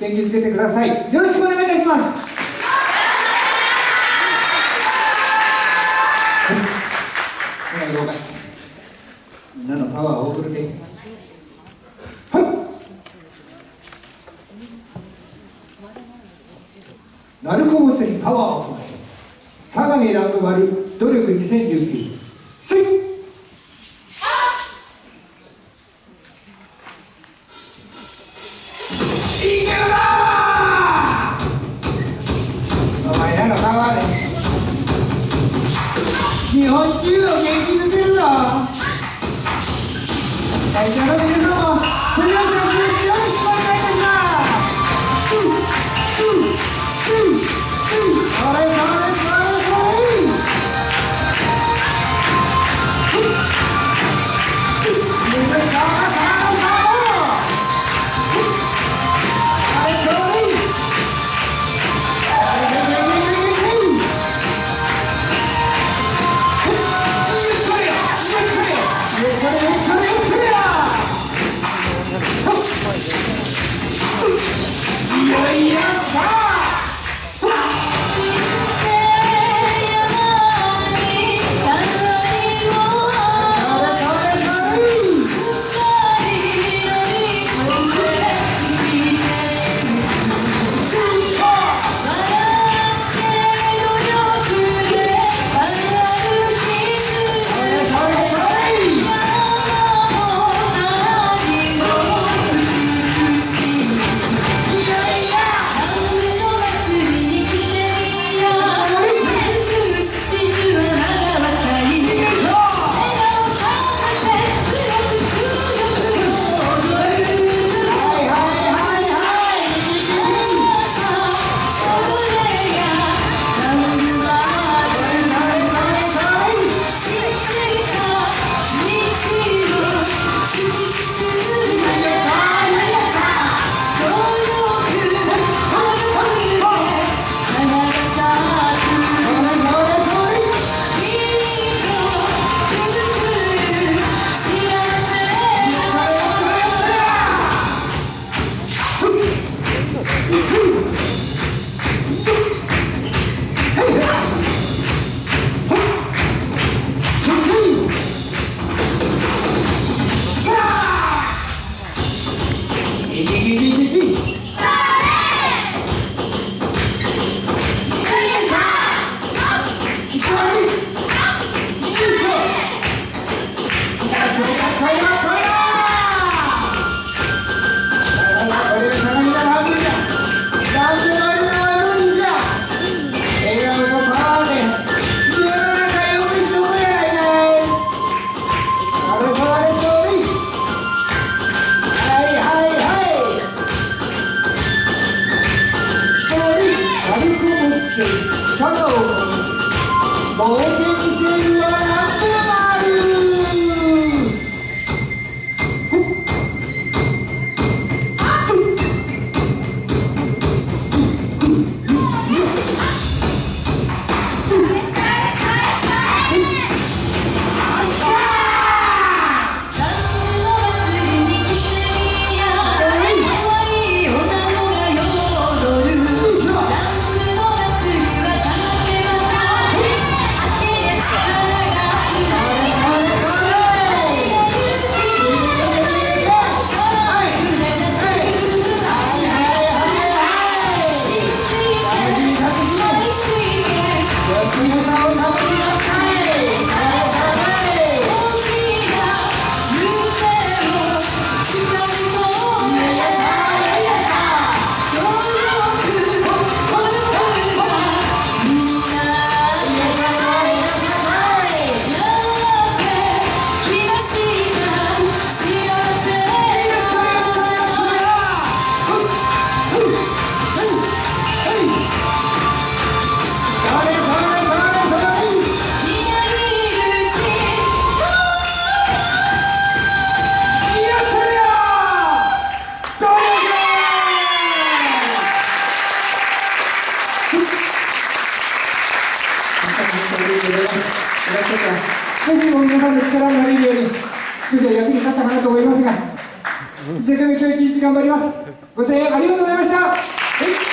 元気づけてください。よろしくお願いいたします。みんなのパワーを送って？はい。鳴子祭りパワーを込め相模ラブ割努力2019スイッい。け日本中を元気づけるぞいやはい Both ぜひ皆さんの力になれるように少しは役に立ったかなと思いますが一生懸命今日一日頑張りますご声援ありがとうございましたはいありがとうございました